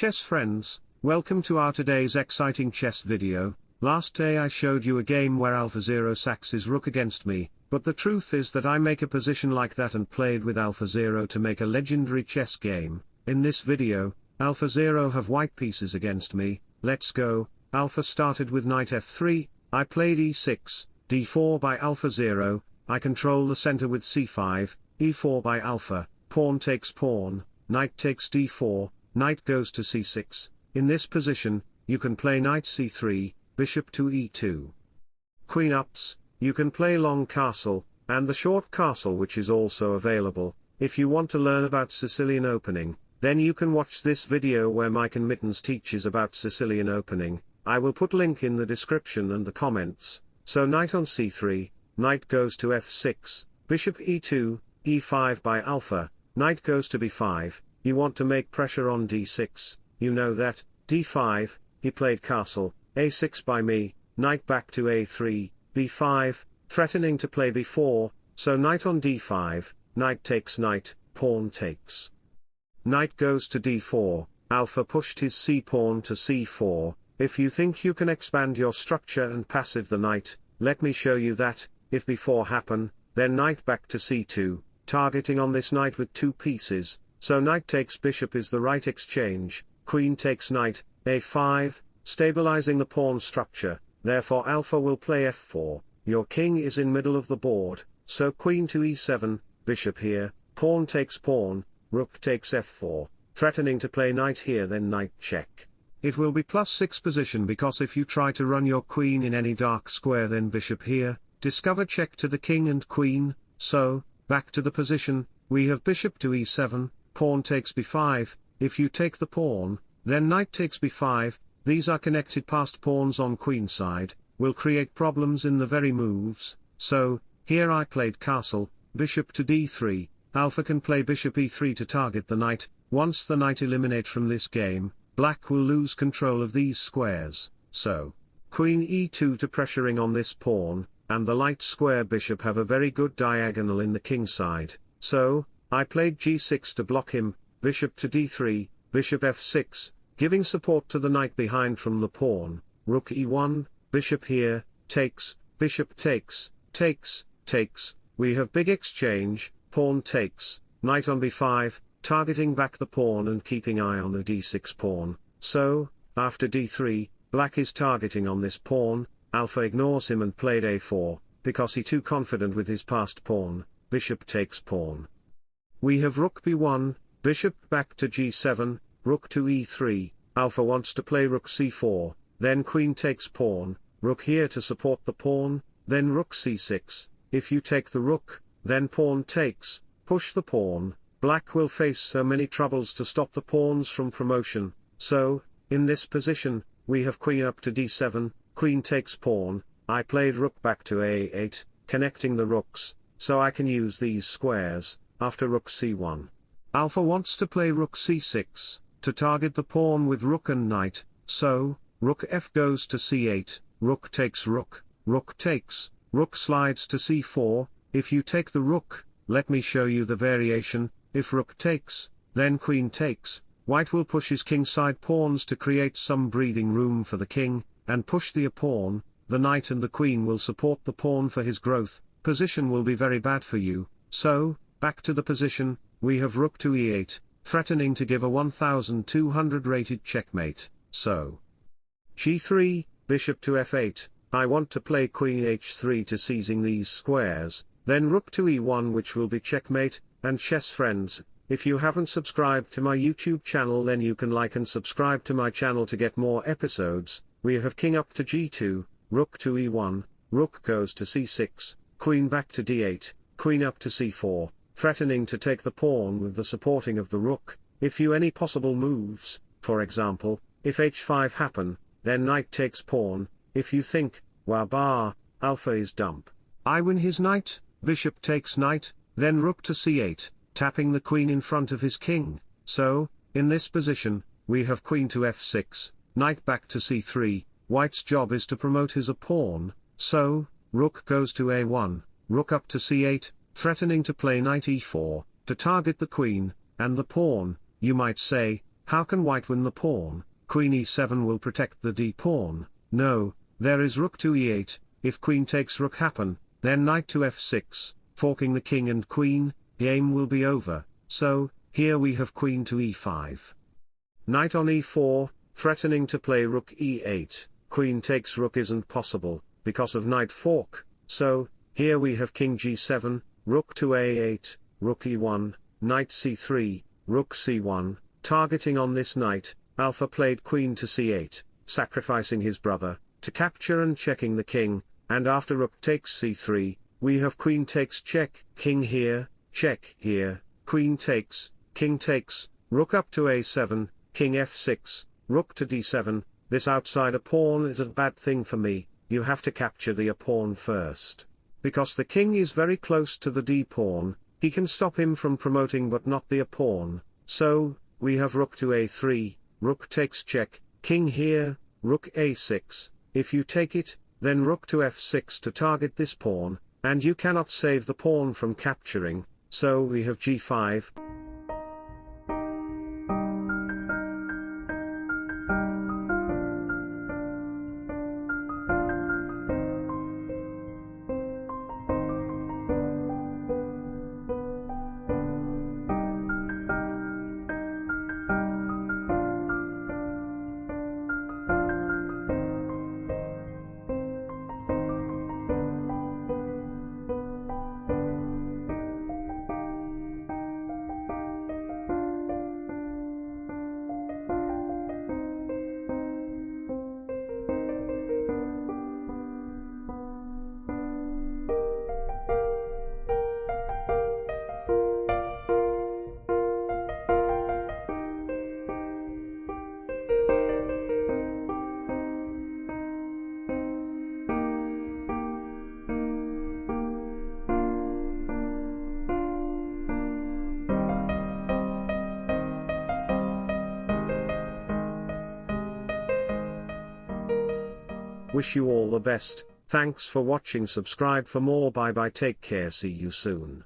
chess friends, welcome to our today's exciting chess video. Last day I showed you a game where AlphaZero sacks his rook against me, but the truth is that I make a position like that and played with AlphaZero to make a legendary chess game. In this video, AlphaZero have white pieces against me, let's go, Alpha started with knight f3, I played e6, d4 by AlphaZero, I control the center with c5, e4 by Alpha, pawn takes pawn, knight takes d4, knight goes to c6, in this position, you can play knight c3, bishop to e2. Queen ups, you can play long castle, and the short castle which is also available, if you want to learn about Sicilian opening, then you can watch this video where Mike and Mittens teaches about Sicilian opening, I will put link in the description and the comments, so knight on c3, knight goes to f6, bishop e2, e5 by alpha, knight goes to b5, you want to make pressure on d6, you know that, d5, he played castle, a6 by me, knight back to a3, b5, threatening to play b4, so knight on d5, knight takes knight, pawn takes. Knight goes to d4, alpha pushed his c-pawn to c4, if you think you can expand your structure and passive the knight, let me show you that, if b4 happen, then knight back to c2, targeting on this knight with two pieces, so knight takes bishop is the right exchange, queen takes knight, a5, stabilizing the pawn structure, therefore alpha will play f4, your king is in middle of the board, so queen to e7, bishop here, pawn takes pawn, rook takes f4, threatening to play knight here then knight check. It will be plus 6 position because if you try to run your queen in any dark square then bishop here, discover check to the king and queen, so, back to the position, we have bishop to e7, pawn takes b5, if you take the pawn, then knight takes b5, these are connected passed pawns on queen side, will create problems in the very moves, so, here I played castle, bishop to d3, alpha can play bishop e3 to target the knight, once the knight eliminate from this game, black will lose control of these squares, so, queen e2 to pressuring on this pawn, and the light square bishop have a very good diagonal in the king side, so, I played g6 to block him, bishop to d3, bishop f6, giving support to the knight behind from the pawn, rook e1, bishop here, takes, bishop takes, takes, takes, we have big exchange, pawn takes, knight on b5, targeting back the pawn and keeping eye on the d6 pawn, so, after d3, black is targeting on this pawn, alpha ignores him and played a4, because he too confident with his passed pawn, bishop takes pawn. We have rook b1, bishop back to g7, rook to e3, alpha wants to play rook c4, then queen takes pawn, rook here to support the pawn, then rook c6, if you take the rook, then pawn takes, push the pawn, black will face so many troubles to stop the pawns from promotion, so, in this position, we have queen up to d7, queen takes pawn, I played rook back to a8, connecting the rooks, so I can use these squares, after rook c1. Alpha wants to play rook c6, to target the pawn with rook and knight, so, rook f goes to c8, rook takes rook, rook takes, rook slides to c4, if you take the rook, let me show you the variation, if rook takes, then queen takes, white will push his kingside pawns to create some breathing room for the king, and push the a pawn, the knight and the queen will support the pawn for his growth, position will be very bad for you, so, Back to the position, we have rook to e8, threatening to give a 1200 rated checkmate, so. g3, bishop to f8, I want to play queen h3 to seizing these squares, then rook to e1 which will be checkmate, and chess friends, if you haven't subscribed to my YouTube channel then you can like and subscribe to my channel to get more episodes, we have king up to g2, rook to e1, rook goes to c6, queen back to d8, queen up to c4, threatening to take the pawn with the supporting of the rook, if you any possible moves, for example, if h5 happen, then knight takes pawn, if you think, wow bar, alpha is dump. I win his knight, bishop takes knight, then rook to c8, tapping the queen in front of his king, so, in this position, we have queen to f6, knight back to c3, white's job is to promote his a pawn, so, rook goes to a1, rook up to c8, threatening to play knight e4, to target the queen, and the pawn, you might say, How can white win the pawn? Queen e7 will protect the d pawn. No, there is rook to e8, if queen takes rook happen, then knight to f6, forking the king and queen, game will be over, so, here we have queen to e5. Knight on e4, threatening to play rook e8, queen takes rook isn't possible, because of knight fork, so, here we have king g7, rook to a8, rook e1, knight c3, rook c1, targeting on this knight, alpha played queen to c8, sacrificing his brother, to capture and checking the king, and after rook takes c3, we have queen takes check, king here, check here, queen takes, king takes, rook up to a7, king f6, rook to d7, this outsider pawn is a bad thing for me, you have to capture the a pawn first. Because the king is very close to the d pawn, he can stop him from promoting but not the a pawn, so, we have rook to a3, rook takes check, king here, rook a6, if you take it, then rook to f6 to target this pawn, and you cannot save the pawn from capturing, so we have g5. Wish you all the best, thanks for watching. Subscribe for more. Bye bye. Take care. See you soon.